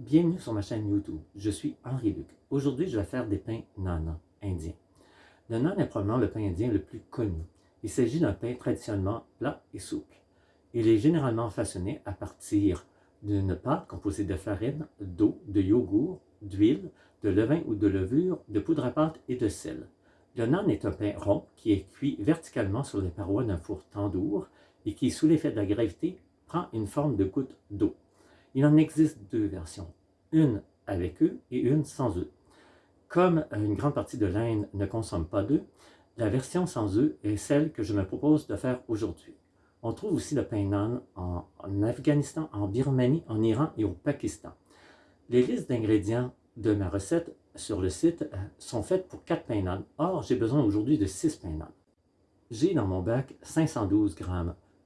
Bienvenue sur ma chaîne YouTube. Je suis Henri Luc. Aujourd'hui, je vais faire des pains naan indiens. Le naan est probablement le pain indien le plus connu. Il s'agit d'un pain traditionnellement plat et souple. Il est généralement façonné à partir d'une pâte composée de farine, d'eau, de yogourt, d'huile, de levain ou de levure, de poudre à pâte et de sel. Le naan est un pain rond qui est cuit verticalement sur les parois d'un four tandoor et qui, sous l'effet de la gravité, prend une forme de goutte d'eau. Il en existe deux versions, une avec eux et une sans eux. Comme une grande partie de l'Inde ne consomme pas d'œufs, la version sans œufs est celle que je me propose de faire aujourd'hui. On trouve aussi le pain naan en, Afghanistan, en Birmanie, en Iran et au Pakistan. Les listes d'ingrédients de ma recette sur le site euh, sont faites pour 4 pains naan. Or, j'ai besoin aujourd'hui de 6 pains naan. J'ai dans mon bac 512 g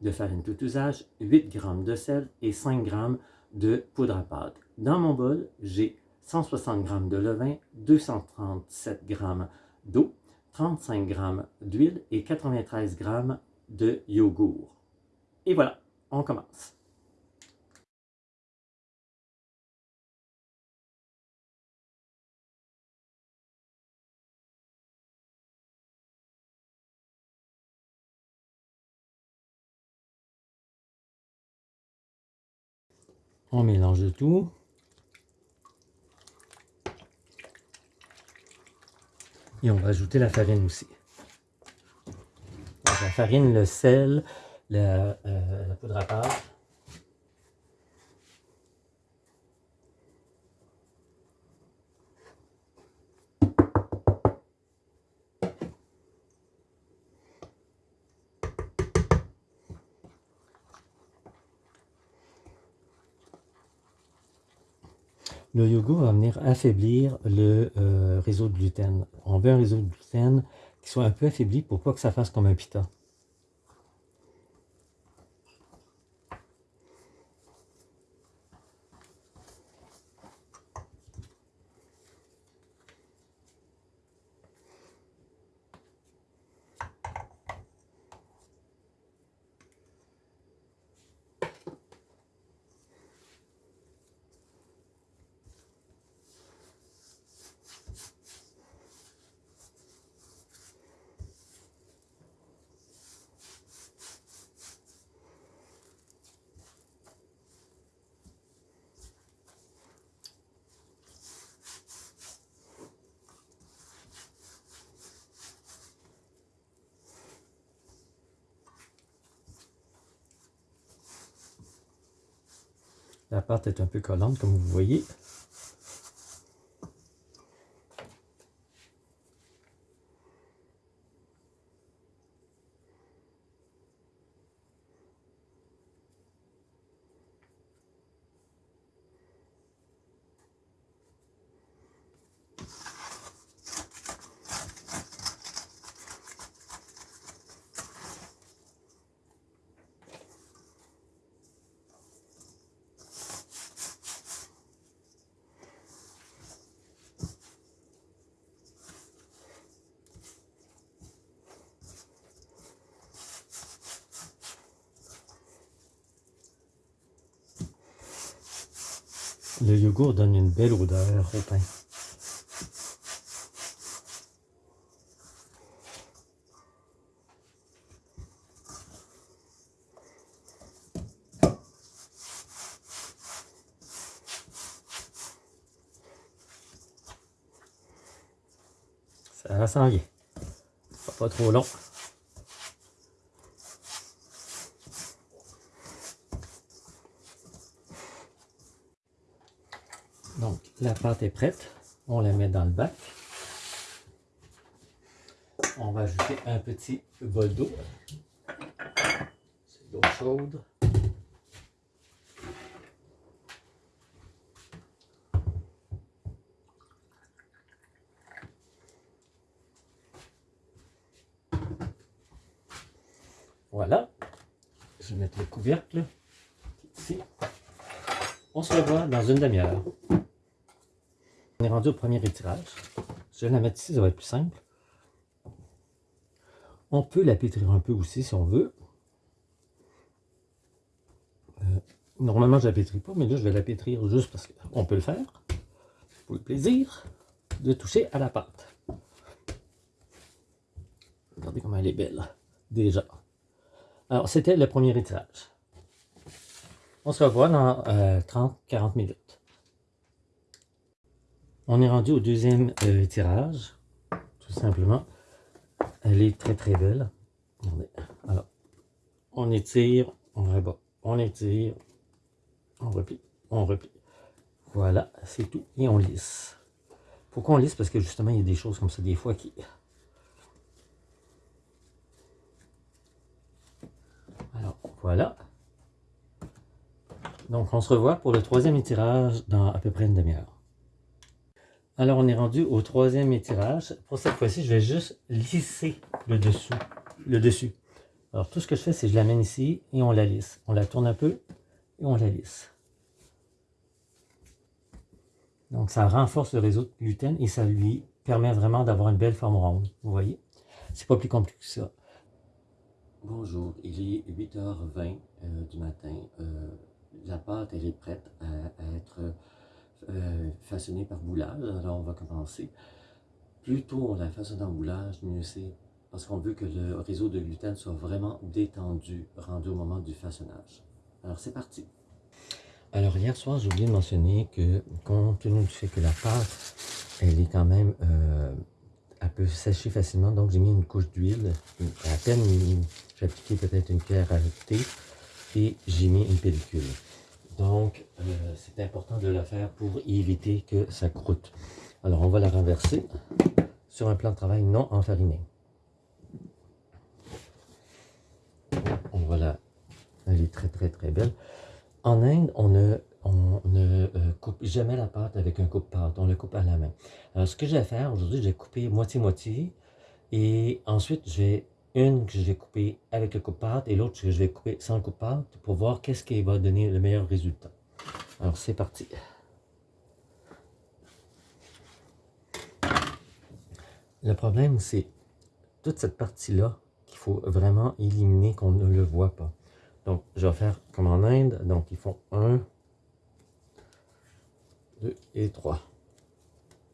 de farine tout usage, 8 g de sel et 5 g de poudre à pâte. Dans mon bol, j'ai 160 g de levain, 237 g d'eau, 35 g d'huile et 93 g de yogourt. Et voilà, on commence. On mélange tout. Et on va ajouter la farine aussi. la farine, le sel, la, euh, poudre à pâte. Le yogourt va venir affaiblir le euh, réseau de gluten. On veut un réseau de gluten qui soit un peu affaibli pour pas que ça fasse comme un pita. La pâte est un peu collante, comme vous voyez. Le yogourt donne une belle odeur au pain. Ça s'en vient. Pas trop long. Donc, la pâte est prête. On la met dans le bac. On va ajouter un petit bol d'eau. C'est l'eau chaude. Voilà. Je vais mettre le couvercle ici. On se revoit dans une demi-heure. Rendu au premier étirage. Je vais la mettre ici, ça va être plus simple. On peut la pétrir un peu aussi si on veut. Euh, Normalement, je ne la pétris pas, mais là, je vais la pétrir juste parce qu'on peut le faire. Pour le plaisir de toucher à la pâte. Regardez comment elle est belle, déjà. Alors, c'était le premier étirage. On se revoit dans 30-40 euh, minutes. On est rendu au deuxième euh, tirage, tout simplement. Elle est très très belle. Alors, on étire, on rebat, on étire, on replie, on replie. Voilà, c'est tout. Et on lisse. Pourquoi on lisse? Parce que justement, il y a des choses comme ça, des fois, qui... Alors, voilà. Donc, on se revoit pour le troisième étirage dans à peu près une demi-heure. Alors, on est rendu au troisième étirage. Pour cette fois-ci, je vais juste lisser le dessous. Le dessus. Alors, tout ce que je fais, c'est que je l'amène ici et on la lisse. On la tourne un peu et on la lisse. Donc, ça renforce le réseau de gluten et ça lui permet vraiment d'avoir une belle forme ronde. Vous voyez? C'est pas plus compliqué que ça. Bonjour, il est 8h20 euh, du matin. Euh, la pâte, elle est prête à, être euh, façonnée par boulage. Alors, on va commencer. Plus tôt on la façonne en boulage, mieux c'est. Parce qu'on veut que le réseau de gluten soit vraiment détendu, rendu au moment du façonnage. Alors, c'est parti. Alors, hier soir, j'ai oublié de mentionner que, compte tenu du fait que la pâte, elle est quand même, euh, elle peut facilement, donc j'ai mis une couche d'huile, à peine, j'ai appliqué peut-être une cuillère à thé, et j'ai mis une pellicule. Donc, euh, c'est important de la faire pour éviter que ça croûte. Alors, on va la renverser sur un plan de travail non enfariné. Voilà, elle est très très très belle. En Inde, on ne, on ne euh, coupe jamais la pâte avec un coupe-pâte, on le coupe à la main. Alors, ce que je vais faire aujourd'hui, je vais couper moitié-moitié, et ensuite, j'ai une que je vais couper avec le coupe-pâte et l'autre que je vais couper sans coupe-pâte pour voir qu'est-ce qui va donner le meilleur résultat. Alors, c'est parti. Le problème, c'est toute cette partie-là qu'il faut vraiment éliminer, qu'on ne le voit pas. Donc, je vais faire comme en Inde. Donc, ils font 1, 2 et 3.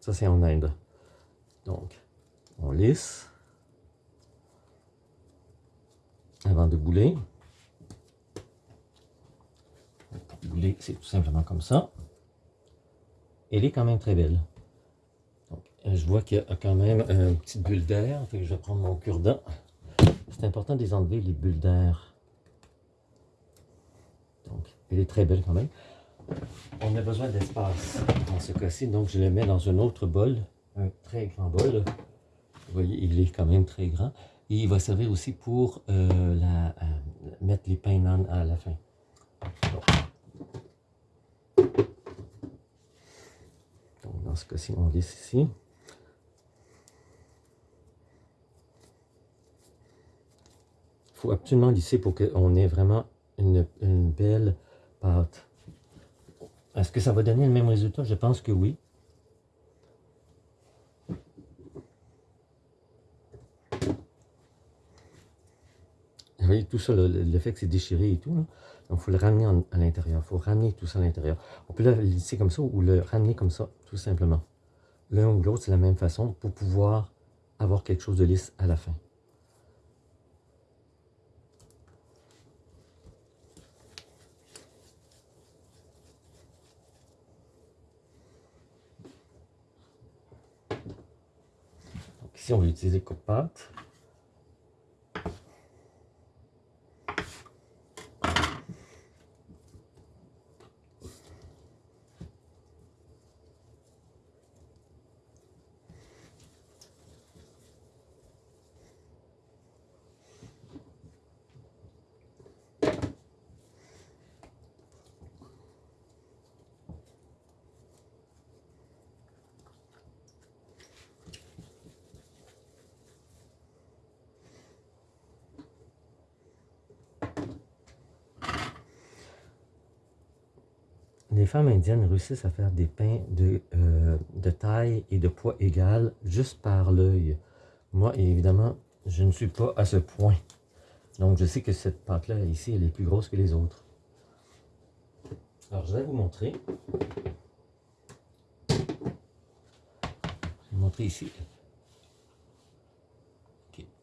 Ça, c'est en Inde. Donc, on lisse avant de bouler. Bouler, c'est tout simplement comme ça. Elle est quand même très belle. Donc, je vois qu'il y a quand même une petite bulle d'air. Je vais prendre mon cure-dent. C'est important de les enlever, les bulles d'air. Donc, elle est très belle quand même. On a besoin d'espace dans ce cas-ci, donc je le mets dans un autre bol, un très grand bol. Vous voyez, il est quand même très grand. Et il va servir aussi pour euh, euh, mettre les pains nan à la fin. Donc, dans ce cas-ci, on laisse ici. Il faut absolument lisser pour qu'on ait vraiment une, belle pâte. Est-ce que ça va donner le même résultat? Je pense que oui. Vous voyez, tout ça, le, fait que c'est déchiré et tout, donc il faut le ramener à l'intérieur. Il faut ramener tout ça à l'intérieur. On peut le lisser comme ça ou le ramener comme ça, tout simplement. L'un ou l'autre, c'est la même façon pour pouvoir avoir quelque chose de lisse à la fin. Ici, on va utiliser coupe-pâte. Les femmes indiennes réussissent à faire des pains de, euh, de taille et de poids égal juste par l'œil. Moi, évidemment, je ne suis pas à ce point. Donc, je sais que cette pâte-là, ici, elle est plus grosse que les autres. Alors, je vais vous montrer. Je vais vous montrer ici.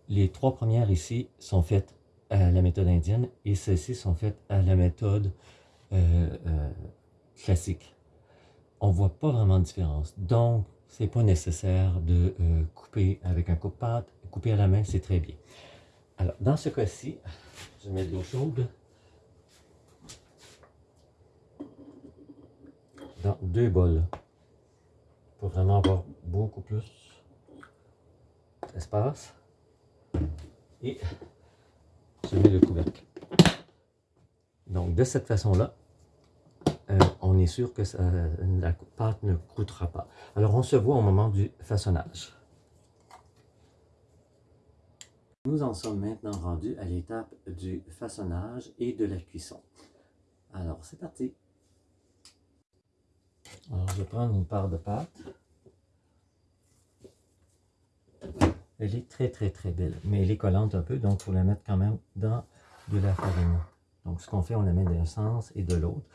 Les trois premières ici sont faites à la méthode indienne et celles-ci sont faites à la méthode euh, euh, classique. On ne voit pas vraiment de différence. Donc, c'est pas nécessaire de euh, couper avec un coupe-pâte. Couper à la main, c'est très bien. Alors, dans ce cas-ci, je mettre de l'eau chaude. Dans deux bols. Pour vraiment avoir beaucoup plus d'espace. Et je mets le couvercle. Donc, de cette façon-là, euh, on est sûr que la pâte ne croûtera pas. Alors, on se voit au moment du façonnage. Nous en sommes maintenant rendus à l'étape du façonnage et de la cuisson. Alors, c'est parti. Alors, je vais prendre une part de pâte. Elle est très, très, très belle, mais elle est collante un peu, donc il faut la mettre quand même dans de la farine. Donc, ce qu'on fait, on la met d'un sens et de l'autre.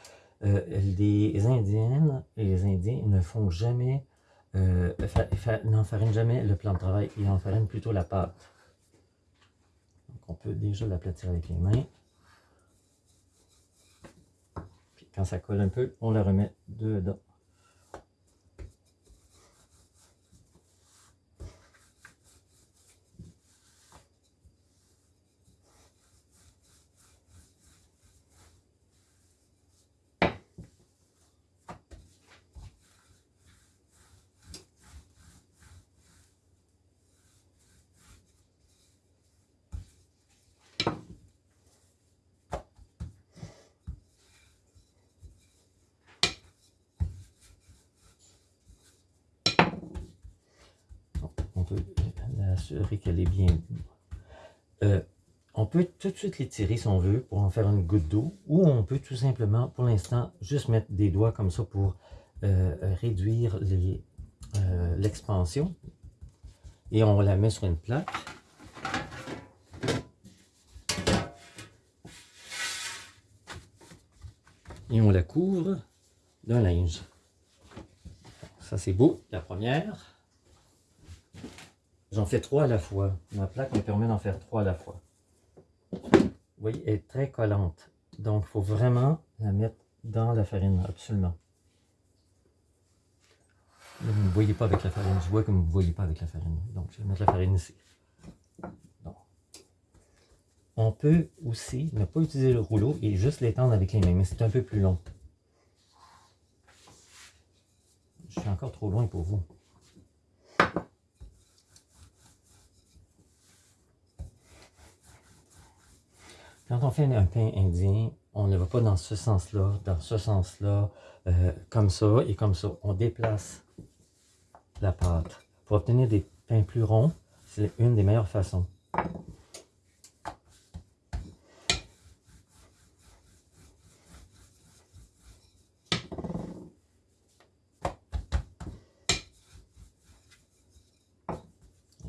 Euh, les Indiennes et les Indiens ne font jamais, euh, n'enfarinent jamais le plan de travail, ils enfarinent plutôt la pâte. Donc on peut déjà l'aplatir avec les mains. Puis quand ça colle un peu, on la remet dedans. Qu'elle est bien... Euh, on peut tout de suite l'étirer si on veut pour en faire une goutte d'eau ou on peut tout simplement pour l'instant juste mettre des doigts comme ça pour euh, réduire euh, l'expansion. Et on la met sur une plaque. Et on la couvre d'un linge. Ça c'est beau la première J'en fais trois à la fois. Ma plaque me permet d'en faire trois à la fois. Vous voyez, elle est très collante. Donc, il faut vraiment la mettre dans la farine, absolument. vous ne voyez pas avec la farine. Je vois que vous ne voyez pas avec la farine. Donc, je vais mettre la farine ici. On peut aussi ne pas utiliser le rouleau et juste l'étendre avec les mains, mais c'est un peu plus long. Je suis encore trop loin pour vous. Quand on fait un pain indien, on ne va pas dans ce sens-là, dans ce sens-là, euh, comme ça et comme ça. On déplace la pâte. Pour obtenir des pains plus ronds, c'est une des meilleures façons.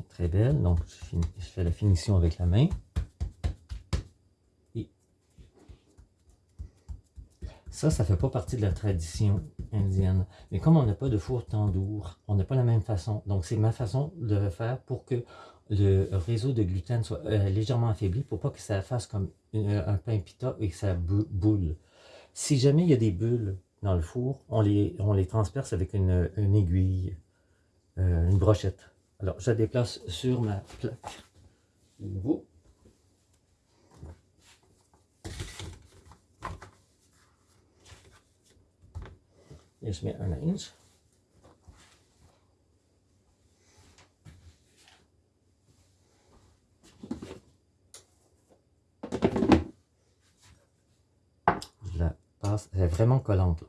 Très belle, donc je fais la finition avec la main. Ça, ça ne fait pas partie de la tradition indienne. Mais comme on n'a pas de four tandoor, on n'a pas la même façon. Donc, c'est ma façon de le faire pour que le réseau de gluten soit euh, légèrement affaibli pour pas que ça fasse comme un pain pita et que ça boule. Si jamais il y a des bulles dans le four, on les, on transperce avec une, aiguille, euh, une brochette. Alors, je la déplace sur ma plaque. Je mets un linge. Je la passe, elle est vraiment collante là.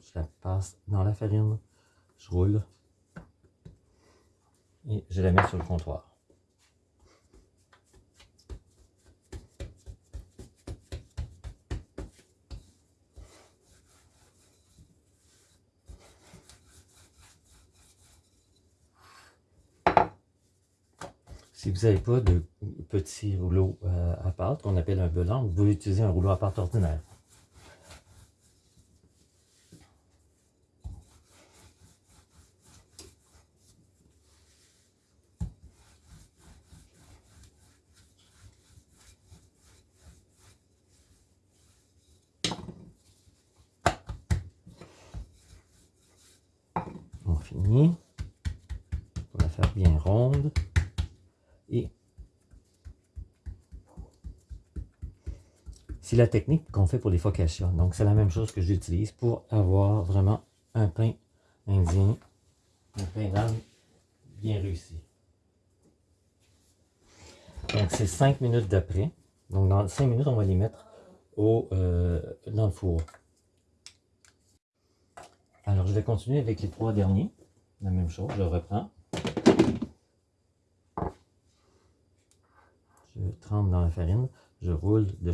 Je la passe dans la farine, je roule et je la mets sur le comptoir. si vous n'avez pas de petit rouleau euh, à part qu'on appelle un belan, vous pouvez utiliser un rouleau à part ordinaire. On finit. On va faire bien ronde. C'est la technique qu'on fait pour les focaccia. Donc, c'est la même chose que j'utilise pour avoir vraiment un pain indien, un pain d'âne bien réussi. Donc, c'est 5 minutes d'après. Donc, dans 5 minutes, on va les mettre au, euh, dans le four. Alors, je vais continuer avec les trois derniers. La même chose, je reprends. Je trempe dans la farine. Je roule de,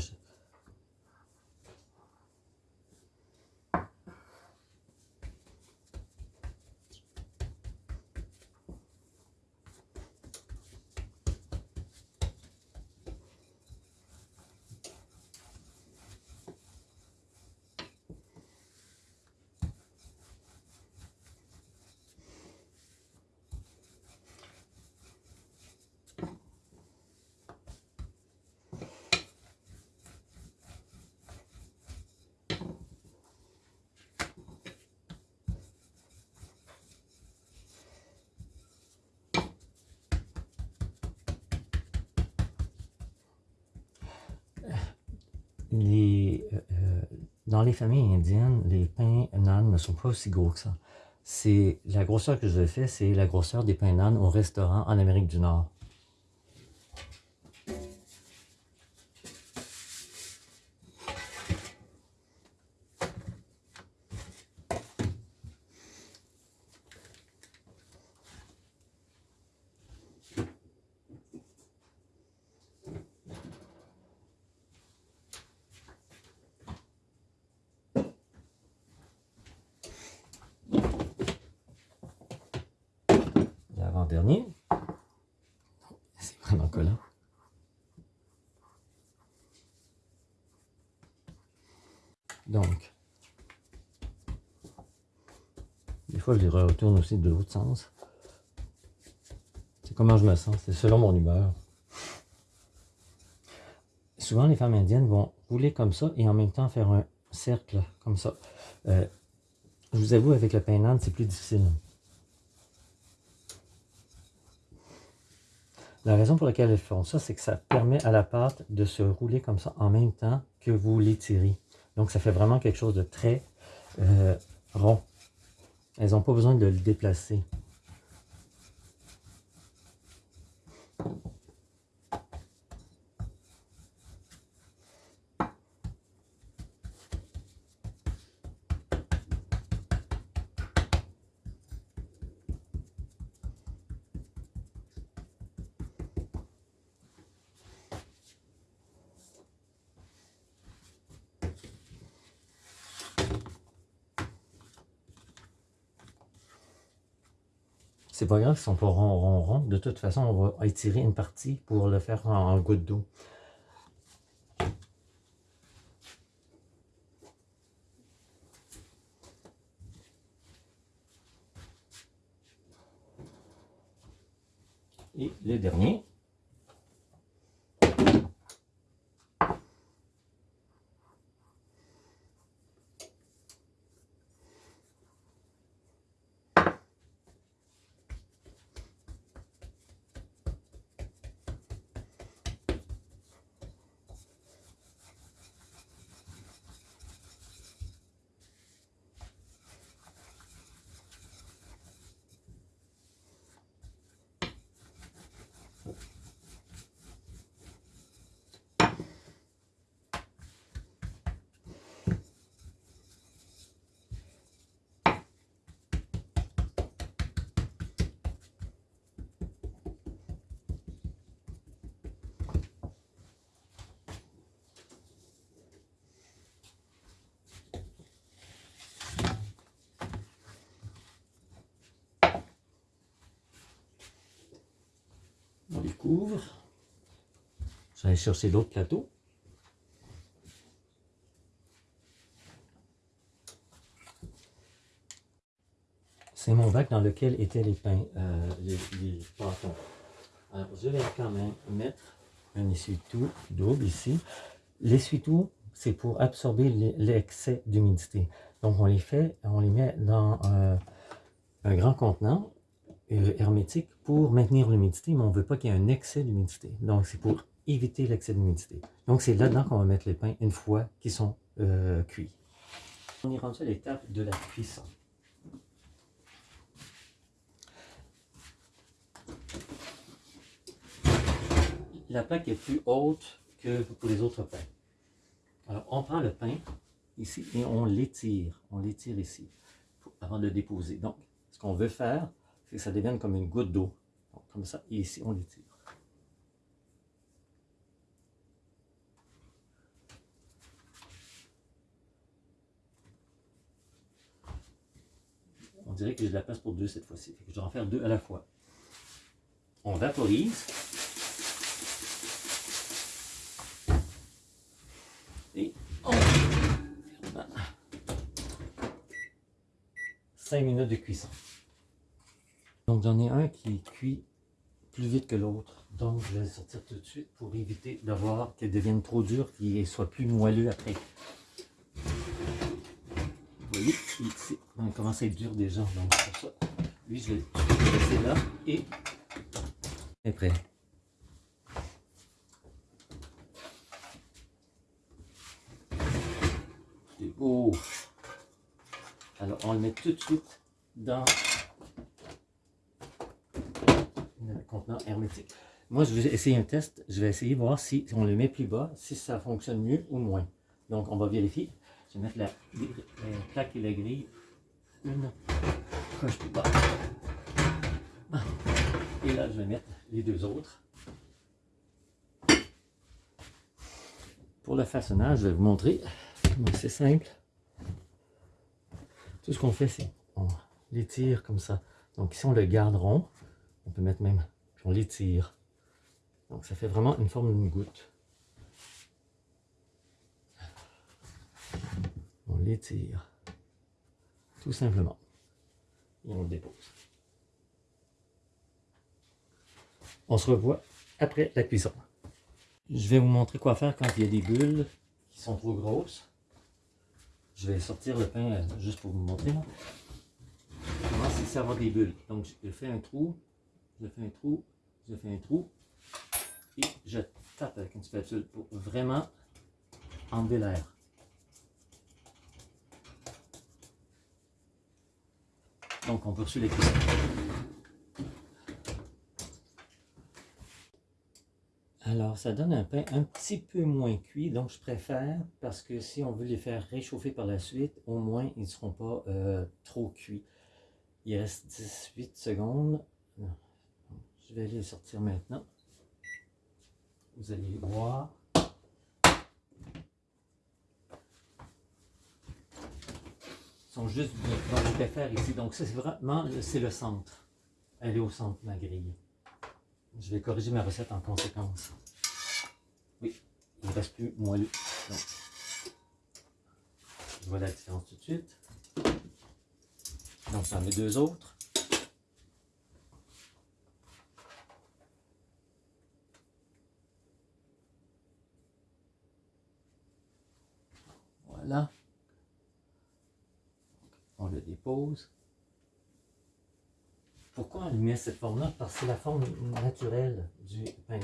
les, euh, euh, dans les familles indiennes, les pains nan ne sont pas aussi gros que ça. C'est La grosseur que je fais, c'est la grosseur des pains nan au restaurant en Amérique du Nord. dernier C'est vraiment collant. Donc, des je les retourne aussi de l'autre sens. C'est comment je me sens, c'est selon mon humeur. Souvent, les femmes indiennes vont rouler comme ça et en même temps faire un cercle comme ça. Euh, je vous avoue, avec le pain c'est plus difficile. La raison pour laquelle elles font ça, c'est que ça permet à la pâte de se rouler comme ça en même temps que vous l'étirez. Donc, ça fait vraiment quelque chose de très euh, rond. Elles n'ont pas besoin de le déplacer. C'est pas grave, ils sont pas rond, rond, rond. De toute façon, on va étirer une partie pour le faire en, en goutte d'eau. Et le dernier. On les couvre. Je vais aller chercher l'autre plateau. C'est mon bac dans lequel étaient les pains, euh, les, pâtons. Alors, je vais quand même mettre un essuie-tout double ici. L'essuie-tout, c'est pour absorber l'excès d'humidité. Donc, on les fait, on les met dans, euh, un grand contenant hermétique pour maintenir l'humidité, mais on ne veut pas qu'il y ait un excès d'humidité. Donc, c'est pour éviter l'excès d'humidité. Donc, c'est là-dedans qu'on va mettre les pains une fois qu'ils sont euh, cuits. On est rendu à l'étape de la cuisson. La plaque est plus haute que pour les autres pains. Alors, on prend le pain ici et on l'étire. On l'étire ici avant de le déposer. Donc, ce qu'on veut faire, c'est que ça devienne comme une goutte d'eau. Comme ça, et ici, on l'étire. On dirait que j'ai de la place pour deux cette fois-ci. Je dois en faire deux à la fois. On vaporise. Et on... 5 minutes de cuisson. Donc j'en ai un qui cuit plus vite que l'autre. Donc je vais le sortir tout de suite pour éviter d'avoir qu'il devienne trop dur, qu'il soit plus moelleux après. Vous voyez, ici, il commence à être dur déjà. Donc pour ça, lui je vais le laisser là et est prêt. C'est beau. Alors on le met tout de suite dans contenant hermétique. Moi, je vais essayer un test. Je vais essayer de voir si, on le met plus bas, si ça fonctionne mieux ou moins. Donc, on va vérifier. Je vais mettre la, plaque et la grille une coche plus bas. Et là, je vais mettre les deux autres. Pour le façonnage, je vais vous montrer. C'est simple. Tout ce qu'on fait, c'est on l'étire comme ça. Donc ici, on le garde rond. On peut mettre même, on l'étire. Donc ça fait vraiment une forme d'une goutte. On l'étire. Tout simplement. Et on le dépose. On se revoit après la cuisson. Je vais vous montrer quoi faire quand il y a des bulles qui sont trop grosses. Je vais sortir le pain euh, juste pour vous montrer. Comment c'est avoir des bulles. Donc je fais un trou je fais un trou, je fais un trou, et je tape avec une spatule pour vraiment enlever l'air. Donc on poursuit les cuissons. Alors, ça donne un pain un petit peu moins cuit, donc je préfère, parce que si on veut les faire réchauffer par la suite, au moins ils ne seront pas euh, trop cuits. Il reste 18 secondes. Vais les sortir maintenant. Vous allez voir. Ils sont juste dans le ici. Donc c'est vraiment c'est le centre. Elle est au centre, ma grille. Je vais corriger ma recette en conséquence. Oui, il ne reste plus moelleux. Donc, je vois la différence tout de suite. Donc, j'en mets deux autres. On le dépose. Pourquoi on lui met cette forme-là? Parce que c'est la forme naturelle du pain.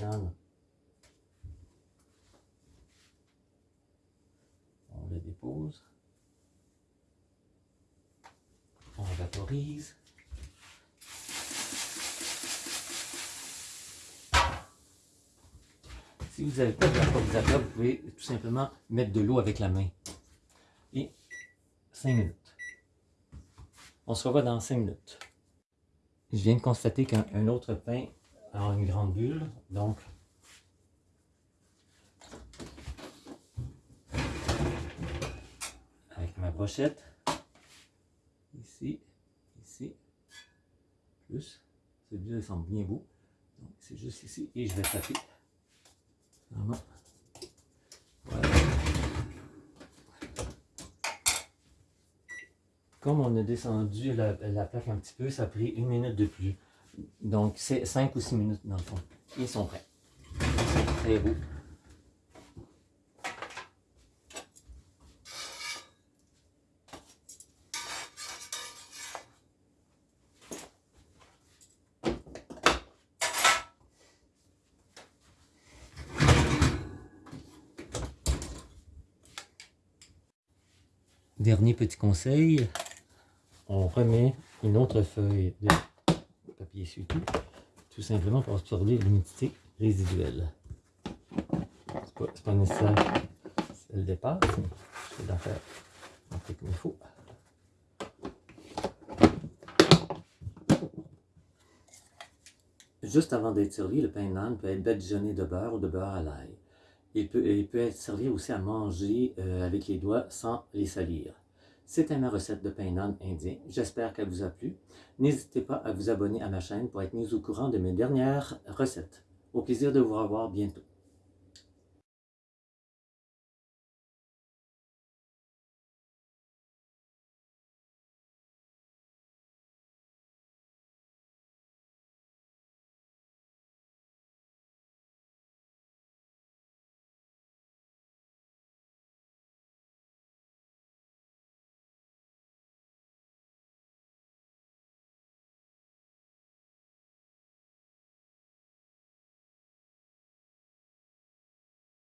On le dépose. On vaporise. Si vous n'avez pas de vaporisateur, vous pouvez tout simplement mettre de l'eau avec la main et 5 minutes. On se revoit dans 5 minutes. Je viens de constater qu'un autre pain a une grande bulle, donc avec ma brochette, ici, ici, plus, celui-là semble bien beau, donc c'est juste ici, et je vais taper comme on a descendu la, plaque un petit peu, ça a pris une minute de plus. Donc, c'est 5 ou 6 minutes dans le fond. Ils sont prêts. C'est très beau. Dernier petit conseil, on remet une autre feuille de papier essuie-tout, tout simplement pour absorber l'humidité résiduelle. C'est pas, pas nécessaire dépasse, mais je vais la faire comme il faut. Juste avant d'être servi, le pain naan peut être badigeonné de beurre ou de beurre à l'ail. Il peut, il peut être servi aussi à manger euh, avec les doigts sans les salir. C'était ma recette de pain naan indien. J'espère qu'elle vous a plu. N'hésitez pas à vous abonner à ma chaîne pour être mis au courant de mes dernières recettes. Au plaisir de vous revoir bientôt.